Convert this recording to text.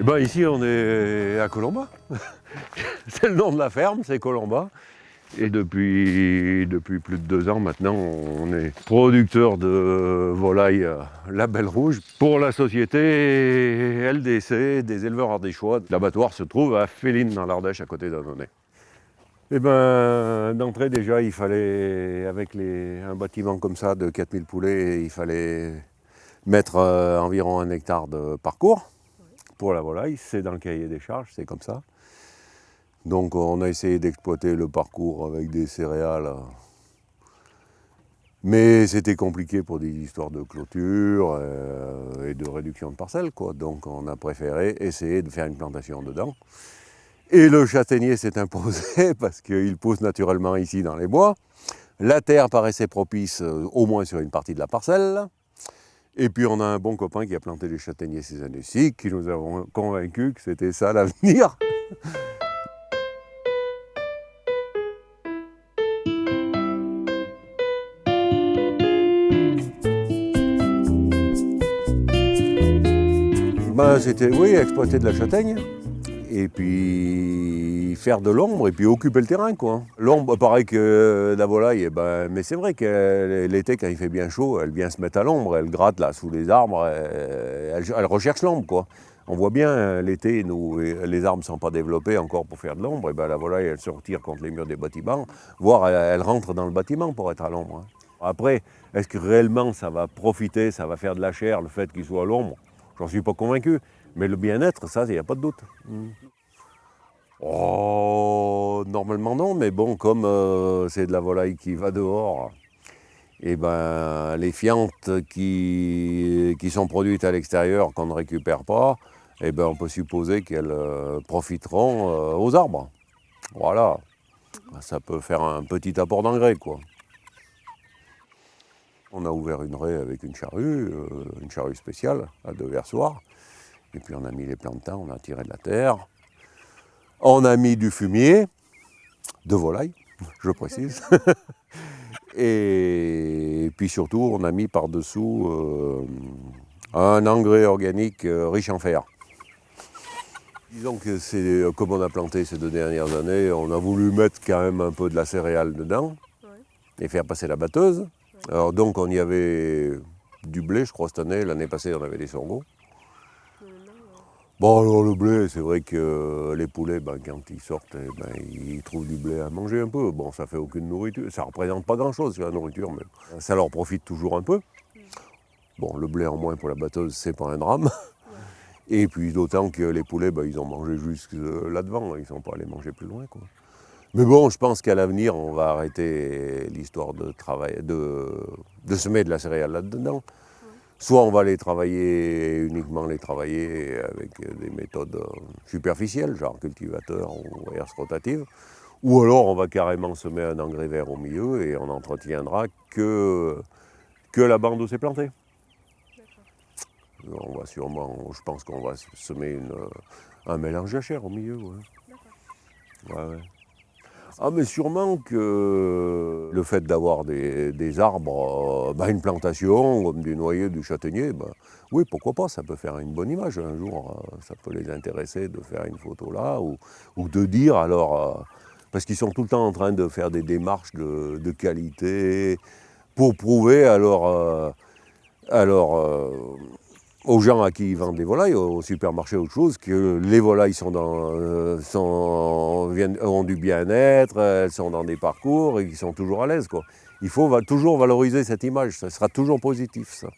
Eh ben, ici, on est à Colomba. c'est le nom de la ferme, c'est Colomba. Et depuis, depuis plus de deux ans maintenant, on est producteur de volailles label rouge pour la société LDC des éleveurs ardéchois. L'abattoir se trouve à Féline dans l'Ardèche à côté d'Annonay. Eh ben, d'entrée déjà, il fallait, avec un bâtiment comme ça de 4000 poulets, il fallait mettre euh, environ un hectare de parcours pour la volaille. C'est dans le cahier des charges, c'est comme ça. Donc on a essayé d'exploiter le parcours avec des céréales. Mais c'était compliqué pour des histoires de clôture euh, et de réduction de parcelles. Quoi. Donc on a préféré essayer de faire une plantation dedans. Et le châtaignier s'est imposé parce qu'il pousse naturellement ici dans les bois. La terre paraissait propice euh, au moins sur une partie de la parcelle. Et puis on a un bon copain qui a planté des châtaigniers ces années-ci, qui nous a convaincus que c'était ça l'avenir. Ben, c'était, oui, exploiter de la châtaigne, et puis faire de l'ombre, et puis occuper le terrain. L'ombre, pareil que la volaille, eh ben, mais c'est vrai que l'été, quand il fait bien chaud, elle vient se mettre à l'ombre, elle gratte là, sous les arbres, elle, recherche l'ombre. On voit bien, l'été, les arbres ne sont pas développés encore pour faire de l'ombre, et ben la volaille, elle se retire contre les murs des bâtiments, voire elle, rentre dans le bâtiment pour être à l'ombre. Hein. Après, est-ce que réellement ça va profiter, ça va faire de la chair, le fait qu'il soit à l'ombre? J'en suis pas convaincu. Mais le bien-être, ça, il n'y a pas de doute. Hmm. Oh, normalement non, mais bon, comme euh, c'est de la volaille qui va dehors, et eh ben, les fientes qui, qui sont produites à l'extérieur, qu'on ne récupère pas, et eh ben, on peut supposer qu'elles euh, profiteront euh, aux arbres. Voilà, ça peut faire un petit apport d'engrais, quoi. On a ouvert une raie avec une charrue, euh, une charrue spéciale à deux versoirs. Et puis on a mis les plantains, on a tiré de la terre. On a mis du fumier, de volaille, je précise. et puis surtout, on a mis par-dessous euh, un engrais organique euh, riche en fer. Disons que c'est comme on a planté ces deux dernières années, on a voulu mettre quand même un peu de la céréale dedans et faire passer la batteuse. Alors donc on y avait du blé, je crois, cette année. L'année passée, on avait des sorgho. Bon, alors le blé, c'est vrai que les poulets, ben, quand ils sortent, eh ben, ils trouvent du blé à manger un peu. Bon, ça fait aucune nourriture. Ça ne représente pas grand-chose, la nourriture, mais ça leur profite toujours un peu. Bon, le blé en moins pour la batteuse, c'est pas un drame. Et puis d'autant que les poulets, ben, ils ont mangé jusque là-devant. Ils ne sont pas allés manger plus loin. Quoi. Mais bon, je pense qu'à l'avenir, on va arrêter l'histoire de, de, semer de la céréale là-dedans. Soit on va les travailler, uniquement les travailler avec des méthodes superficielles, genre cultivateur ou herse rotative, ou alors on va carrément semer un engrais vert au milieu et on n'entretiendra que, que la bande où c'est planté. On va sûrement, je pense qu'on va semer un mélange jachère au milieu. Ouais. Ah mais sûrement que le fait d'avoir des, arbres, euh, bah, une plantation comme du noyer, du châtaignier, bah, oui pourquoi pas, ça peut faire une bonne image un jour, euh, ça peut les intéresser de faire une photo là, ou, de dire alors, euh, parce qu'ils sont tout le temps en train de faire des démarches de, qualité pour prouver alors, alors aux gens à qui ils vendent des volailles, au supermarché, autre chose, que les volailles sont dans, euh, sont, ont du bien-être, elles sont dans des parcours et qu'ils sont toujours à l'aise. Il faut toujours valoriser cette image, ça sera toujours positif ça.